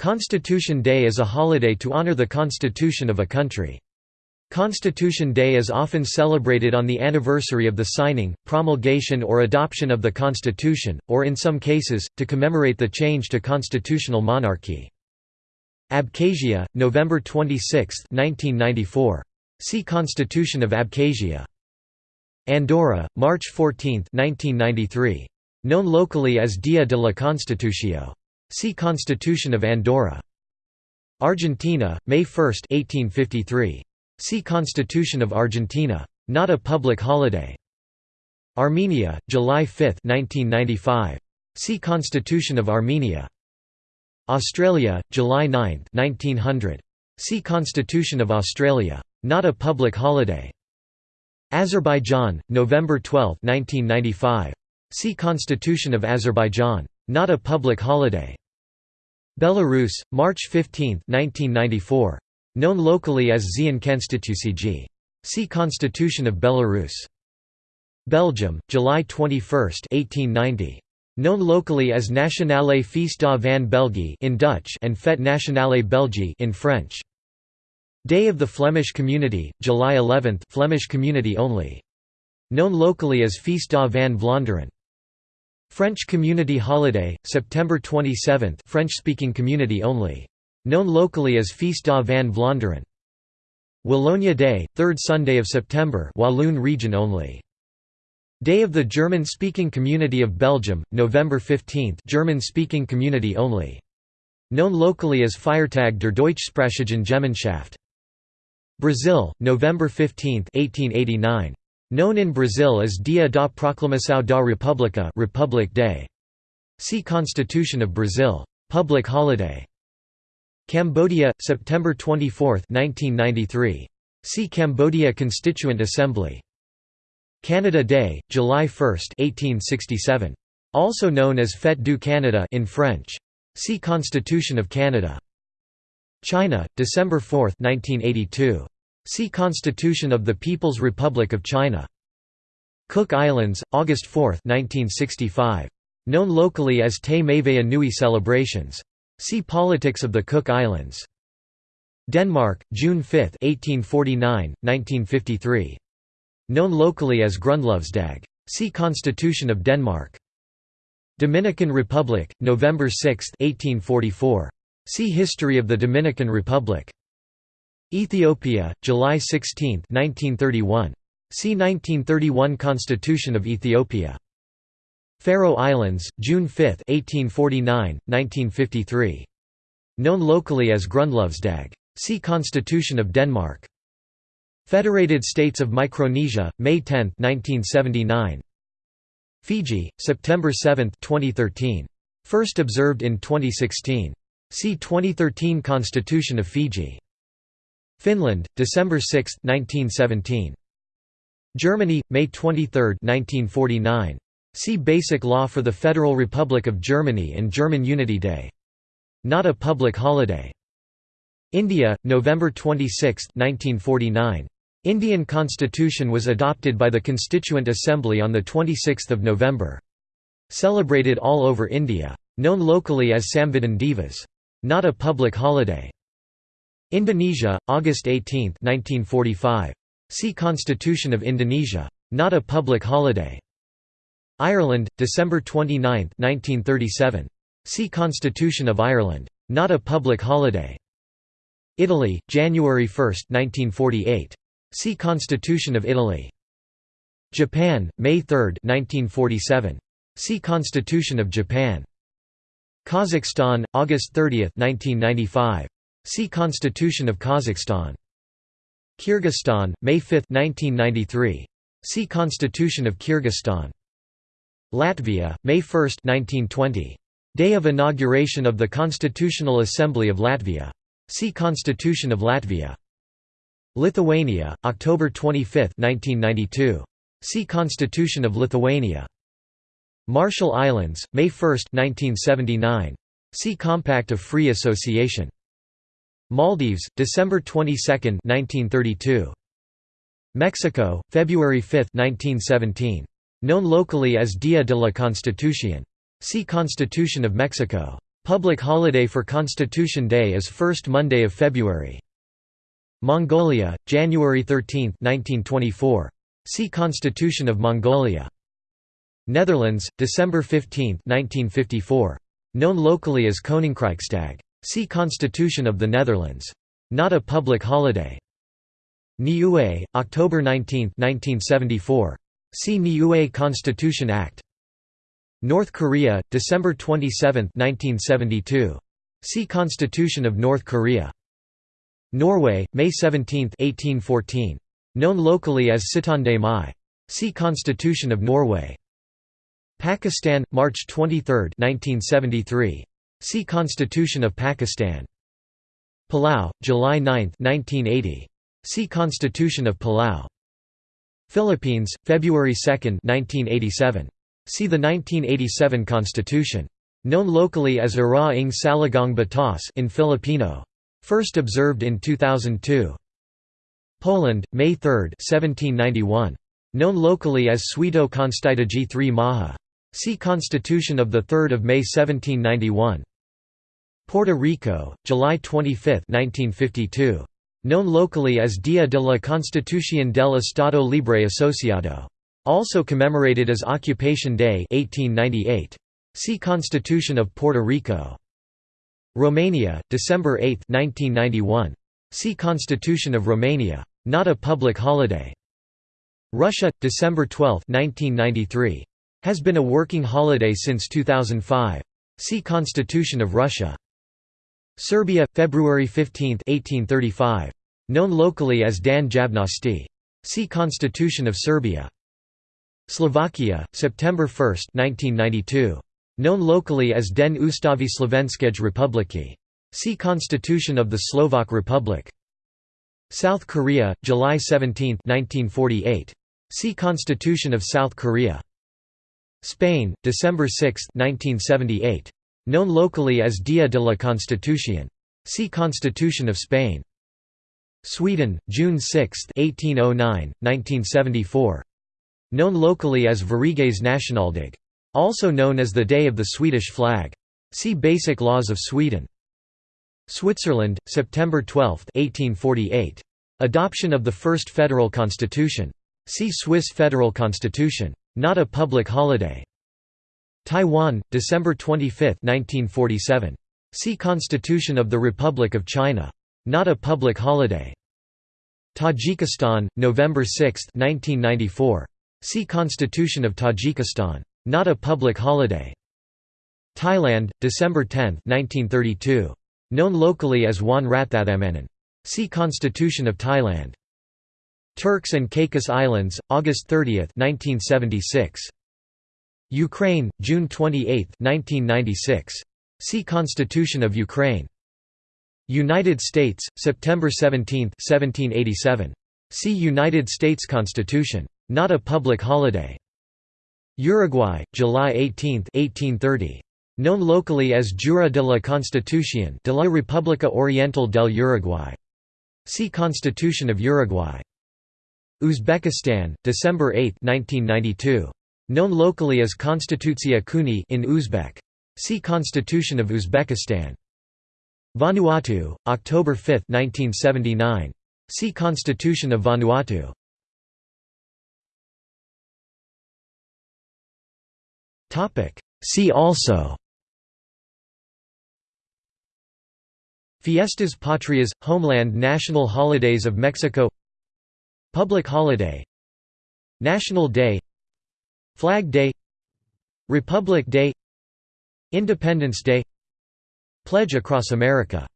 Constitution Day is a holiday to honor the constitution of a country. Constitution Day is often celebrated on the anniversary of the signing, promulgation or adoption of the Constitution, or in some cases, to commemorate the change to constitutional monarchy. Abkhazia, November 26, 1994. See Constitution of Abkhazia. Andorra, March 14, 1993. Known locally as Dia de la Constitució. See Constitution of Andorra. Argentina, May 1, 1853. See Constitution of Argentina. Not a public holiday. Armenia, July 5, 1995. See Constitution of Armenia. Australia, July 9, 1900. See Constitution of Australia. Not a public holiday. Azerbaijan, November 12, 1995. See Constitution of Azerbaijan. Not a public holiday. Belarus, March 15, 1994. Known locally as Zien Konstitucijy. See Constitution of Belarus. Belgium, July 21, 1890. Known locally as Nationale Feestdag van België in Dutch and Fête Nationale Belgique in French. Day of the Flemish Community, July 11 Flemish community only. Known locally as Feestdag van Vlaanderen. French Community Holiday, September 27 French-speaking community only. Known locally as Feestdag van Vlaanderen. Wallonia Day, 3rd Sunday of September Walloon region only. Day of the German-speaking community of Belgium, November 15 German-speaking community only. Known locally as Feiertag der Deutschsprachigen Gemeinschaft. Brazil, November 15 1889. Known in Brazil as Dia da Proclamação da República Republic Day. See Constitution of Brazil. Public holiday. Cambodia, September 24, 1993. See Cambodia Constituent Assembly. Canada Day, July 1, 1867. Also known as Fête du Canada in French. See Constitution of Canada. China, December 4, 1982. See Constitution of the People's Republic of China. Cook Islands, August 4, 1965. Known locally as Te Maeva Nui celebrations. See Politics of the Cook Islands. Denmark, June 5, 1849, 1953. Known locally as Grundlovsdag. See Constitution of Denmark. Dominican Republic, November 6, 1844. See History of the Dominican Republic. Ethiopia, July 16, 1931. See 1931 Constitution of Ethiopia. Faroe Islands, June 5, 1849, 1953. Known locally as Grundlovsdag. See Constitution of Denmark. Federated States of Micronesia, May 10, 1979. Fiji, September 7, 2013. First observed in 2016. See 2013 Constitution of Fiji. Finland, December 6, 1917. Germany, May 23, 1949. See Basic Law for the Federal Republic of Germany and German Unity Day. Not a public holiday. India, November 26, 1949. Indian constitution was adopted by the Constituent Assembly on 26 November. Celebrated all over India. Known locally as Samvidhan Divas. Not a public holiday. Indonesia, August 18, 1945. See Constitution of Indonesia. Not a public holiday. Ireland, December 29, 1937. See Constitution of Ireland. Not a public holiday. Italy, January 1, 1948. See Constitution of Italy. Japan, May 3, 1947. See Constitution of Japan. Kazakhstan, August 30, 1995. See Constitution of Kazakhstan. Kyrgyzstan, May 5, 1993. See Constitution of Kyrgyzstan. Latvia, May 1, 1920. Day of inauguration of the Constitutional Assembly of Latvia. See Constitution of Latvia. Lithuania, October 25, 1992. See Constitution of Lithuania. Marshall Islands, May 1, 1979. See Compact of Free Association. Maldives, December 22, 1932. Mexico, February 5, 1917. Known locally as Dia de la Constitución. See Constitution of Mexico. Public holiday for Constitution Day is first Monday of February. Mongolia, January 13, 1924. See Constitution of Mongolia. Netherlands, December 15, 1954. Known locally as Koninkrijksdag. See Constitution of the Netherlands. Not a public holiday. Niue, October 19, 1974. See Niue Constitution Act. North Korea, December 27, 1972. See Constitution of North Korea. Norway, May 17, 1814. Known locally as Syttende Mai. See Constitution of Norway. Pakistan, March 23, 1973. See Constitution of Pakistan. Palau, July 9, 1980. See Constitution of Palau. Philippines, February 2, 1987. See the 1987 Constitution. Known locally as Ira ng Saligang Batas in Filipino. First observed in 2002. Poland, May 3, 1791. Known locally as Święto Konstytucji 3 Maja. See Constitution of 3 May 1791. Puerto Rico, July 25, 1952. Known locally as Día de la Constitución del Estado Libre Asociado. Also commemorated as Occupation Day 1898. See Constitution of Puerto Rico. Romania, December 8, 1991. See Constitution of Romania. Not a public holiday. Russia, December 12, 1993. Has been a working holiday since 2005. See Constitution of Russia. Serbia, February 15, 1835. Known locally as Dan Javnosti. See Constitution of Serbia. Slovakia, September 1, 1992. Known locally as Den Ustavi Slovenskej Republiky. See Constitution of the Slovak Republic. South Korea, July 17, 1948. See Constitution of South Korea. Spain, December 6, 1978. Known locally as Día de la Constitución. See Constitution of Spain. Sweden, June 6, 1809, 1974 known locally as Sveriges Nationaldag. Also known as the Day of the Swedish Flag. See Basic Laws of Sweden. Switzerland, September 12, 1848. Adoption of the first federal constitution. See Swiss federal constitution. Not a public holiday. Taiwan, December 25, 1947. See Constitution of the Republic of China. Not a public holiday. Tajikistan, November 6, 1994. See Constitution of Tajikistan. Not a public holiday. Thailand, December 10, 1932. Known locally as Wan Rathathamanan. See Constitution of Thailand. Turks and Caicos Islands, August 30, 1976. Ukraine, June 28, 1996. See Constitution of Ukraine. United States, September 17, 1787. See United States Constitution. Not a public holiday. Uruguay, July 18, 1830. Known locally as Jura de la Constitución de la República Oriental del Uruguay. See Constitution of Uruguay. Uzbekistan, December 8, 1992. Known locally as Konstitutsiya Kuni in Uzbek. See Constitution of Uzbekistan. Vanuatu, October 5, 1979. See Constitution of Vanuatu. See also Fiestas Patrias – Homeland National Holidays of Mexico Public Holiday National Day Flag Day Republic Day Independence Day Pledge Across America